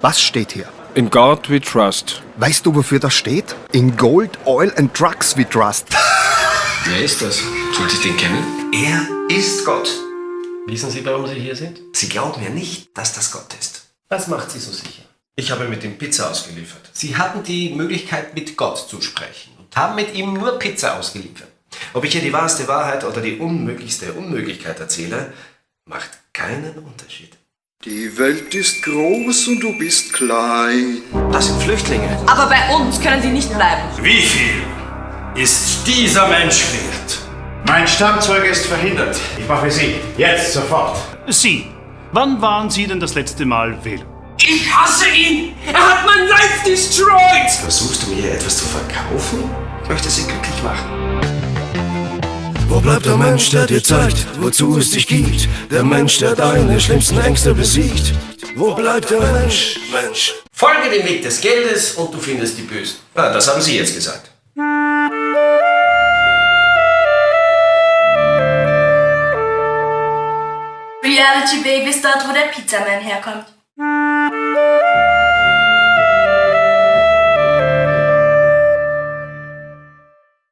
Was steht hier? In God we trust. Weißt du, wofür das steht? In Gold, Oil and Drugs we trust. Wer ist das? Sollte ich den kennen? Er ist Gott. Wissen Sie, warum Sie hier sind? Sie glauben ja nicht, dass das Gott ist. Was macht Sie so sicher? Ich habe mit ihm Pizza ausgeliefert. Sie hatten die Möglichkeit, mit Gott zu sprechen und haben mit ihm nur Pizza ausgeliefert. Ob ich hier die wahrste Wahrheit oder die unmöglichste Unmöglichkeit erzähle, macht keinen Unterschied. Die Welt ist groß und du bist klein. Das sind Flüchtlinge. Aber bei uns können sie nicht bleiben. Wie viel ist dieser Mensch wert? Mein Stammzeuge ist verhindert. Ich mache Sie. Jetzt, sofort. Sie. Wann waren Sie denn das letzte Mal wählen? Ich hasse ihn! Er hat mein Life destroyed! Versuchst du mir hier etwas zu verkaufen? Ich möchte sie glücklich machen. Wo bleibt der Mensch, der dir zeigt, wozu es dich gibt? Der Mensch, der deine schlimmsten Ängste besiegt. Wo bleibt der Mensch, Mensch? Folge dem Weg des Geldes und du findest die Bösen. Ah, das haben Sie jetzt gesagt. Reality Baby ist dort, wo der Pizzaman herkommt.